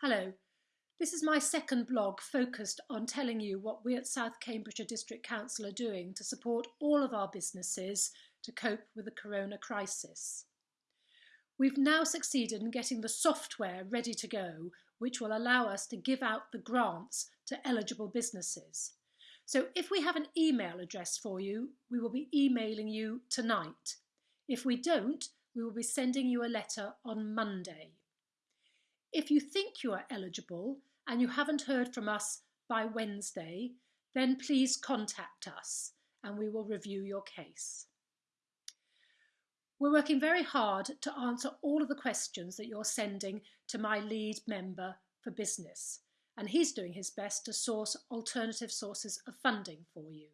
Hello, this is my second blog focused on telling you what we at South Cambridgeshire District Council are doing to support all of our businesses to cope with the corona crisis. We've now succeeded in getting the software ready to go, which will allow us to give out the grants to eligible businesses. So if we have an email address for you, we will be emailing you tonight. If we don't, we will be sending you a letter on Monday. If you think you are eligible and you haven't heard from us by Wednesday, then please contact us and we will review your case. We're working very hard to answer all of the questions that you're sending to my lead member for business, and he's doing his best to source alternative sources of funding for you.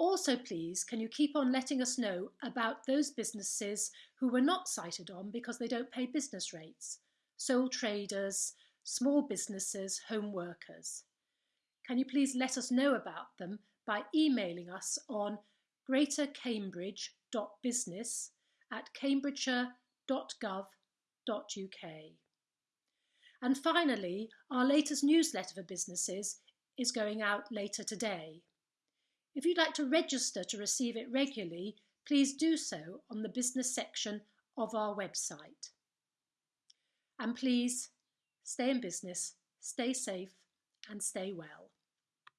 Also, please, can you keep on letting us know about those businesses who were not sighted on because they don't pay business rates? Sole traders, small businesses, home workers. Can you please let us know about them by emailing us on greatercambridge.business at cambridgeshire.gov.uk. And finally, our latest newsletter for businesses is going out later today. If you'd like to register to receive it regularly, please do so on the business section of our website. And please stay in business, stay safe, and stay well.